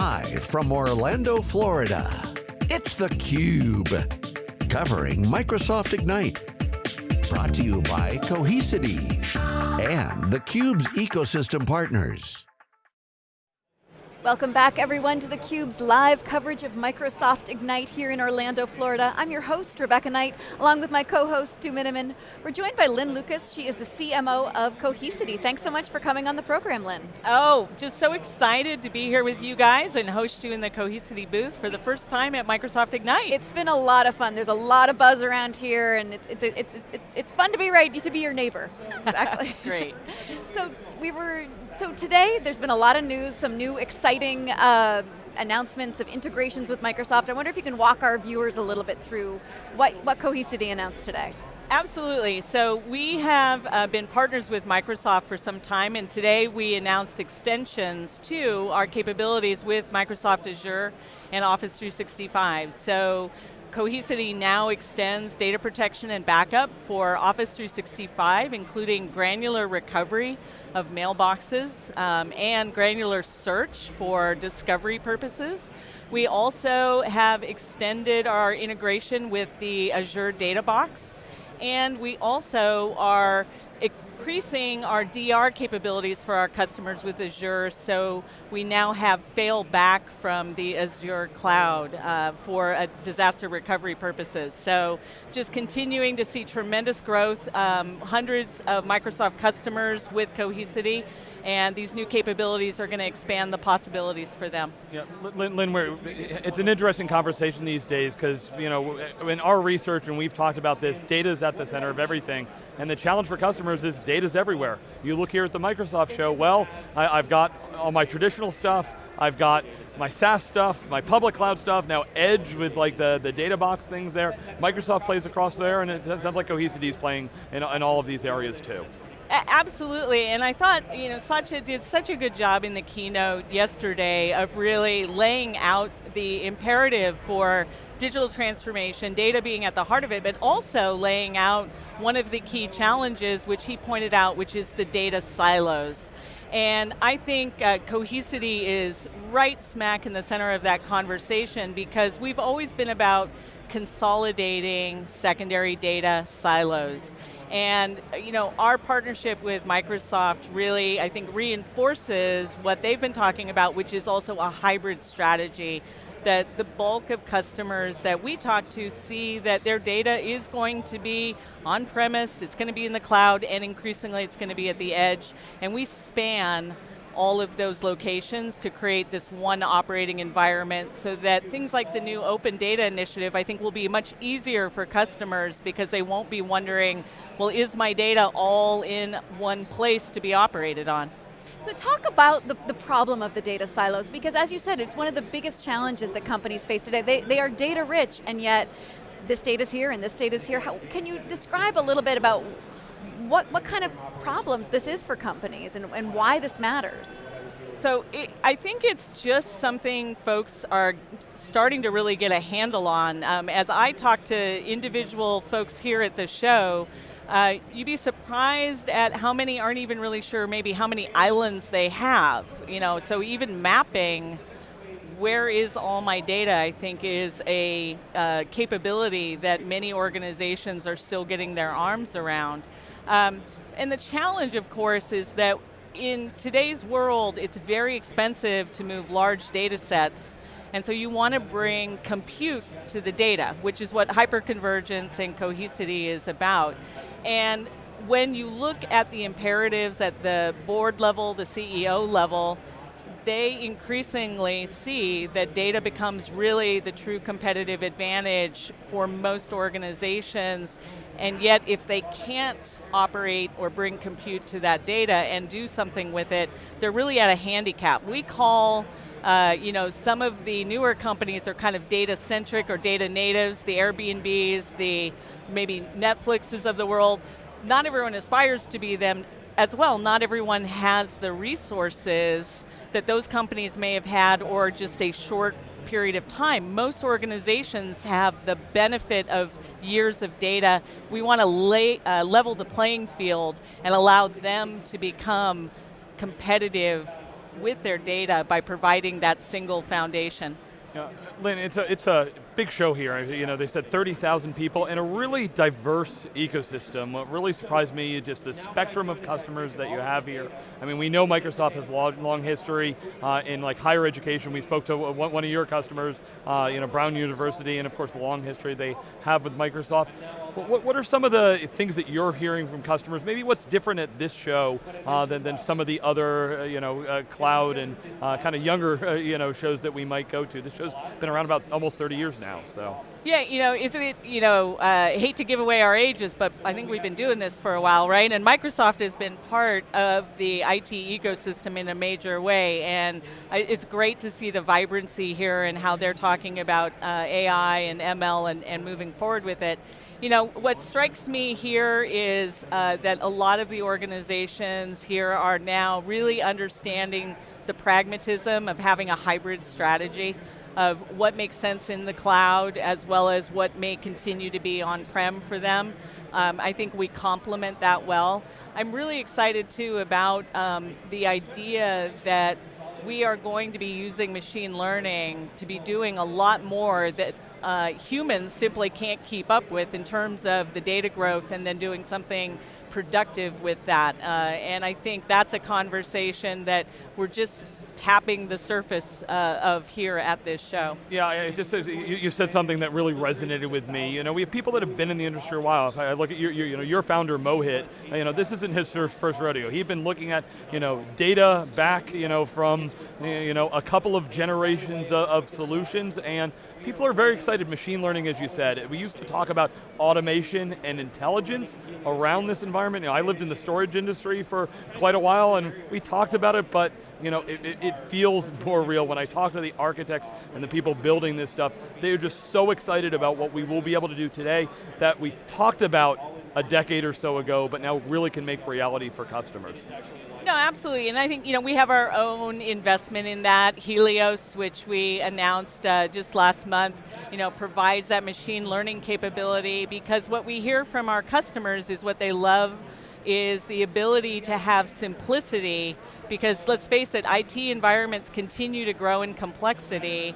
Live from Orlando, Florida, it's theCUBE. Covering Microsoft Ignite. Brought to you by Cohesity and theCUBE's ecosystem partners. Welcome back everyone to theCUBE's live coverage of Microsoft Ignite here in Orlando, Florida. I'm your host, Rebecca Knight, along with my co-host, Stu Miniman. We're joined by Lynn Lucas, she is the CMO of Cohesity. Thanks so much for coming on the program, Lynn. Oh, just so excited to be here with you guys and host you in the Cohesity booth for the first time at Microsoft Ignite. It's been a lot of fun. There's a lot of buzz around here and it's, it's, it's, it's, it's fun to be right, to be your neighbor. Exactly. Great. so we were so today, there's been a lot of news, some new exciting uh, announcements of integrations with Microsoft. I wonder if you can walk our viewers a little bit through what, what Cohesity announced today. Absolutely, so we have uh, been partners with Microsoft for some time and today we announced extensions to our capabilities with Microsoft Azure and Office 365. So Cohesity now extends data protection and backup for Office 365, including granular recovery of mailboxes um, and granular search for discovery purposes. We also have extended our integration with the Azure Data Box, and we also are increasing our DR capabilities for our customers with Azure, so we now have fail back from the Azure cloud uh, for uh, disaster recovery purposes. So just continuing to see tremendous growth, um, hundreds of Microsoft customers with Cohesity, and these new capabilities are going to expand the possibilities for them. Yeah, Lynn, it's an interesting conversation these days because you know, in our research, and we've talked about this, data is at the center of everything, and the challenge for customers is data's everywhere. You look here at the Microsoft show, well, I, I've got all my traditional stuff, I've got my SaaS stuff, my public cloud stuff, now Edge with like the, the data box things there. Microsoft plays across there and it sounds like Cohesity is playing in, in all of these areas too. Absolutely, and I thought, you know, Satya did such a good job in the keynote yesterday of really laying out the imperative for digital transformation, data being at the heart of it, but also laying out one of the key challenges which he pointed out, which is the data silos. And I think uh, Cohesity is right smack in the center of that conversation because we've always been about consolidating secondary data silos. And you know, our partnership with Microsoft really, I think, reinforces what they've been talking about, which is also a hybrid strategy that the bulk of customers that we talk to see that their data is going to be on-premise, it's going to be in the cloud, and increasingly it's going to be at the edge. And we span all of those locations to create this one operating environment so that things like the new open data initiative I think will be much easier for customers because they won't be wondering, well is my data all in one place to be operated on? So talk about the, the problem of the data silos, because as you said, it's one of the biggest challenges that companies face today. They, they are data rich, and yet this data's here and this data's here. How, can you describe a little bit about what, what kind of problems this is for companies and, and why this matters? So it, I think it's just something folks are starting to really get a handle on. Um, as I talk to individual folks here at the show, uh, you'd be surprised at how many aren't even really sure maybe how many islands they have. You know, so even mapping where is all my data, I think is a uh, capability that many organizations are still getting their arms around. Um, and the challenge, of course, is that in today's world, it's very expensive to move large data sets, and so you want to bring compute to the data, which is what hyperconvergence and cohesity is about. And when you look at the imperatives at the board level, the CEO level, they increasingly see that data becomes really the true competitive advantage for most organizations, and yet if they can't operate or bring compute to that data and do something with it, they're really at a handicap. We call uh, you know, some of the newer companies are kind of data centric or data natives, the Airbnbs, the maybe Netflixes of the world. Not everyone aspires to be them as well. Not everyone has the resources that those companies may have had or just a short period of time. Most organizations have the benefit of years of data. We want to lay, uh, level the playing field and allow them to become competitive with their data by providing that single foundation. Yeah, Lynn, it's a, it's a big show here. You know, they said 30,000 people in a really diverse ecosystem. What really surprised me, is just the spectrum of customers that you have here. I mean, we know Microsoft has long, long history uh, in like higher education. We spoke to one of your customers, uh, you know, Brown University, and of course the long history they have with Microsoft. What, what, are some of the things that you're hearing from customers? Maybe what's different at this show uh, than, than some of the other, uh, you know, uh, cloud and uh, kind of younger, uh, you know, shows that we might go to. This show's been around about almost 30 years now, so. Yeah, you know, isn't it, you know, uh, hate to give away our ages, but I think we've been doing this for a while, right? And Microsoft has been part of the IT ecosystem in a major way, and it's great to see the vibrancy here and how they're talking about AI and ML and, and moving forward with it. You know, what strikes me here is uh, that a lot of the organizations here are now really understanding the pragmatism of having a hybrid strategy of what makes sense in the cloud as well as what may continue to be on-prem for them. Um, I think we complement that well. I'm really excited too about um, the idea that we are going to be using machine learning to be doing a lot more that uh, humans simply can't keep up with in terms of the data growth and then doing something productive with that. Uh, and I think that's a conversation that we're just tapping the surface uh, of here at this show. Yeah, just you, you, said something that really resonated with me. You know, we have people that have been in the industry a while. If I look at your, your you know, your founder Mohit, you know, this isn't his first rodeo. He'd been looking at, you know, data back, you know, from, you know, a couple of generations of, of solutions, and people are very excited. Machine learning, as you said, we used to talk about automation and intelligence around this environment. You know, I lived in the storage industry for quite a while, and we talked about it, but you know, it, it, it, feels more real when I talk to the architects and the people building this stuff. They're just so excited about what we will be able to do today that we talked about a decade or so ago, but now really can make reality for customers. No, absolutely, and I think you know we have our own investment in that. Helios, which we announced uh, just last month, you know, provides that machine learning capability because what we hear from our customers is what they love is the ability to have simplicity because let's face it, IT environments continue to grow in complexity.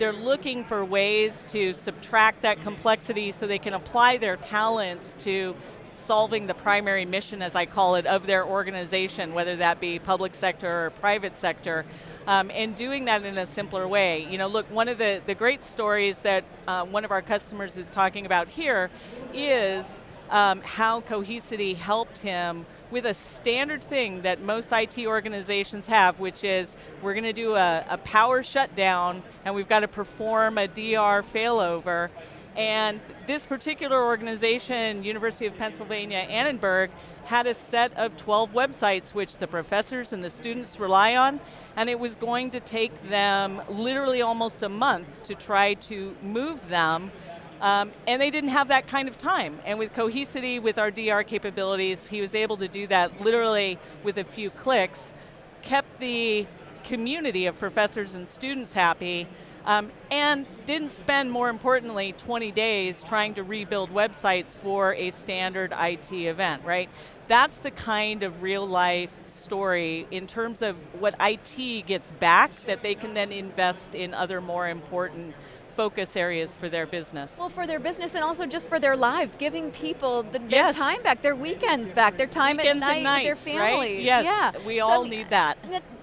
They're looking for ways to subtract that complexity so they can apply their talents to solving the primary mission, as I call it, of their organization, whether that be public sector or private sector, um, and doing that in a simpler way. You know, look, one of the, the great stories that uh, one of our customers is talking about here is um, how Cohesity helped him with a standard thing that most IT organizations have, which is we're going to do a, a power shutdown and we've got to perform a DR failover. And this particular organization, University of Pennsylvania Annenberg, had a set of 12 websites which the professors and the students rely on, and it was going to take them literally almost a month to try to move them um, and they didn't have that kind of time. And with Cohesity, with our DR capabilities, he was able to do that literally with a few clicks, kept the community of professors and students happy, um, and didn't spend, more importantly, 20 days trying to rebuild websites for a standard IT event, right? That's the kind of real life story in terms of what IT gets back that they can then invest in other more important focus areas for their business. Well, for their business and also just for their lives, giving people the, their yes. time back, their weekends back, their time weekends at night nights, with their families. Right? Yes, yeah. we so, all I mean, need that.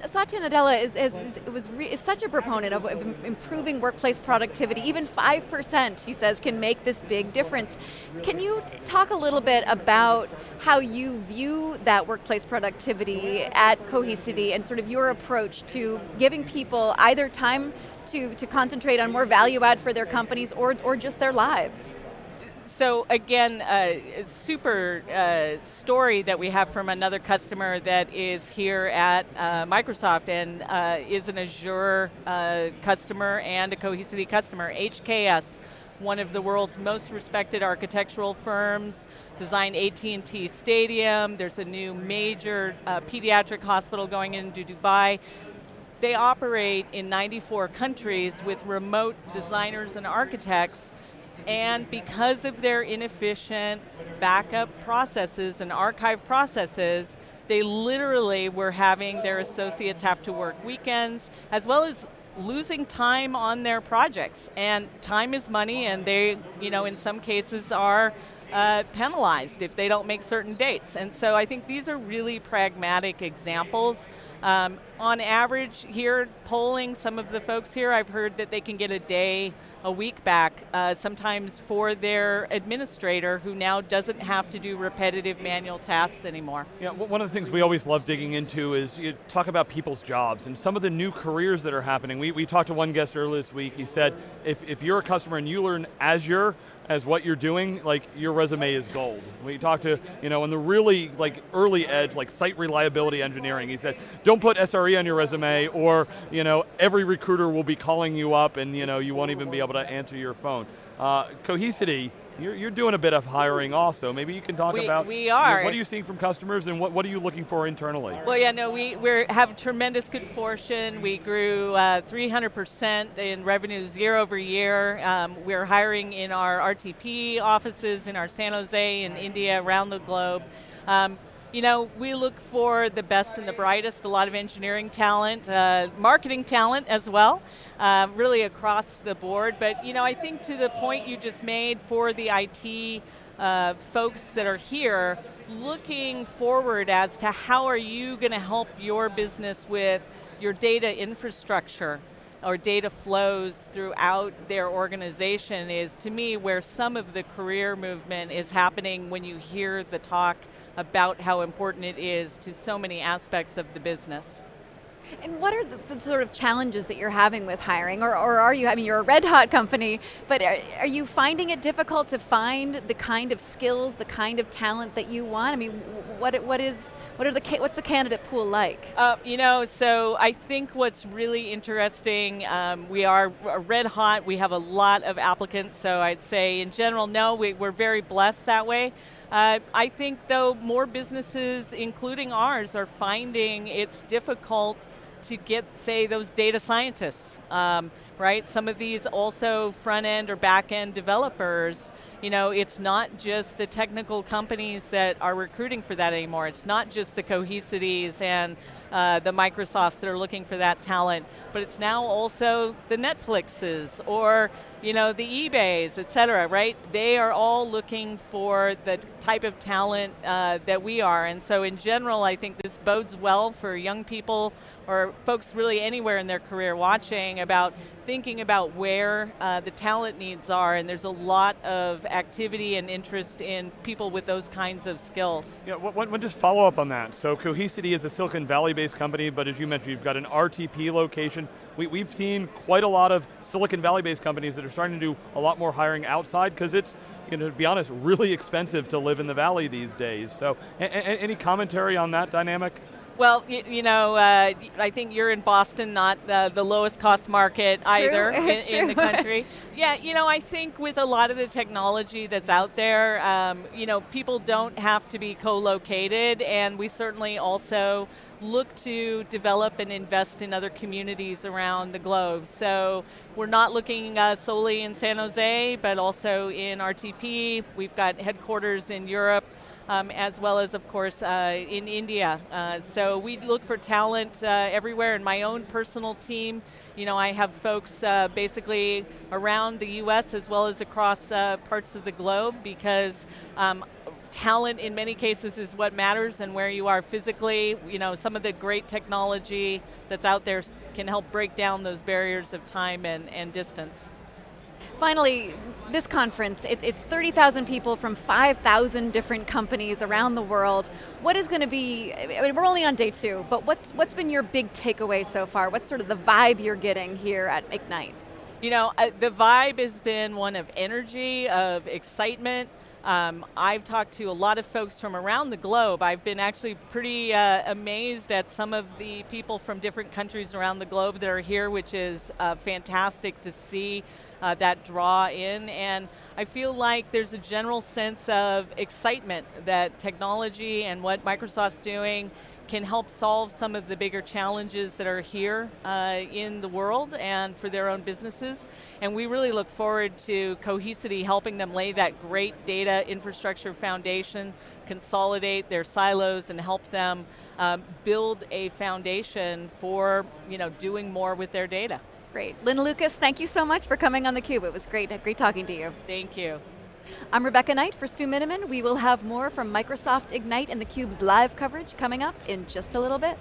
Satya Nadella is, is, was is such a proponent of, of improving workplace productivity. Even 5%, he says, can make this big difference. Can you talk a little bit about how you view that workplace productivity at Cohesity and sort of your approach to giving people either time to, to concentrate on more value add for their companies or, or just their lives? So again, uh, a super uh, story that we have from another customer that is here at uh, Microsoft and uh, is an Azure uh, customer and a Cohesity customer, HKS, one of the world's most respected architectural firms, designed AT&T Stadium, there's a new major uh, pediatric hospital going into Dubai. They operate in 94 countries with remote designers and architects and because of their inefficient backup processes and archive processes, they literally were having their associates have to work weekends, as well as losing time on their projects. And time is money, and they, you know, in some cases are uh, penalized if they don't make certain dates. And so I think these are really pragmatic examples. Um, on average, here polling some of the folks here, I've heard that they can get a day a week back, uh, sometimes for their administrator who now doesn't have to do repetitive manual tasks anymore. Yeah, one of the things we always love digging into is you talk about people's jobs and some of the new careers that are happening. We, we talked to one guest earlier this week, he said, if, if you're a customer and you learn Azure, as what you're doing, like your resume is gold. When you talk to, you know, in the really like early edge, like site reliability engineering, he said, don't put SRE on your resume or, you know, every recruiter will be calling you up and, you know, you won't even be able to answer your phone. Uh, Cohesity, you're, you're doing a bit of hiring also. Maybe you can talk we, about we are. what are you seeing from customers and what, what are you looking for internally? Well, yeah, no, we we have tremendous good fortune. We grew 300% uh, in revenues year over year. Um, we're hiring in our RTP offices in our San Jose and India around the globe. Um, you know, we look for the best and the brightest, a lot of engineering talent, uh, marketing talent as well, uh, really across the board. But, you know, I think to the point you just made for the IT uh, folks that are here, looking forward as to how are you going to help your business with your data infrastructure or data flows throughout their organization is to me where some of the career movement is happening when you hear the talk about how important it is to so many aspects of the business. And what are the, the, sort of challenges that you're having with hiring, or, or, are you, I mean you're a red hot company, but are, are, you finding it difficult to find the kind of skills, the kind of talent that you want? I mean, what, what is, what are the, what's the candidate pool like? Uh, you know, so I think what's really interesting, um, we are red hot, we have a lot of applicants, so I'd say in general, no, we, we're very blessed that way. Uh, I think though more businesses, including ours, are finding it's difficult to get, say, those data scientists, um, right? Some of these also front end or back end developers, you know, it's not just the technical companies that are recruiting for that anymore. It's not just the Cohesities and uh, the Microsofts that are looking for that talent, but it's now also the Netflixes or you know, the eBays, et cetera, right? They are all looking for the type of talent uh, that we are. And so in general, I think this bodes well for young people or folks really anywhere in their career watching about thinking about where uh, the talent needs are. And there's a lot of activity and interest in people with those kinds of skills. Yeah, what, what, just follow up on that. So Cohesity is a Silicon Valley-based company, but as you mentioned, you've got an RTP location. We, we've seen quite a lot of Silicon Valley-based companies that are starting to do a lot more hiring outside because it's, you know, to be honest, really expensive to live in the valley these days. So, any commentary on that dynamic? Well, you, you know, uh, I think you're in Boston, not the, the lowest cost market it's either in, in, the country. yeah, you know, I think with a lot of the technology that's out there, um, you know, people don't have to be co-located, and we certainly also look to develop and invest in other communities around the globe. So we're not looking uh, solely in San Jose, but also in RTP. We've got headquarters in Europe, um, as well as, of course, uh, in India. Uh, so we look for talent uh, everywhere. In my own personal team, you know, I have folks uh, basically around the U.S. as well as across uh, parts of the globe because um, talent in many cases is what matters and where you are physically. You know, some of the great technology that's out there can help break down those barriers of time and, and distance. Finally, this conference, it, it's 30,000 people from 5,000 different companies around the world. What is going to be, I mean, we're only on day two, but what's, what's been your big takeaway so far? What's sort of the vibe you're getting here at Ignite? You know, the vibe has been one of energy, of excitement, um, I've talked to a lot of folks from around the globe. I've been actually pretty uh, amazed at some of the people from different countries around the globe that are here, which is uh, fantastic to see uh, that draw in. And I feel like there's a general sense of excitement that technology and what Microsoft's doing can help solve some of the bigger challenges that are here uh, in the world and for their own businesses. And we really look forward to Cohesity helping them lay that great data infrastructure foundation, consolidate their silos and help them um, build a foundation for you know, doing more with their data. Great. Lynn Lucas, thank you so much for coming on theCUBE. It was great, great talking to you. Thank you. I'm Rebecca Knight for Stu Miniman. We will have more from Microsoft Ignite and theCUBE's live coverage coming up in just a little bit.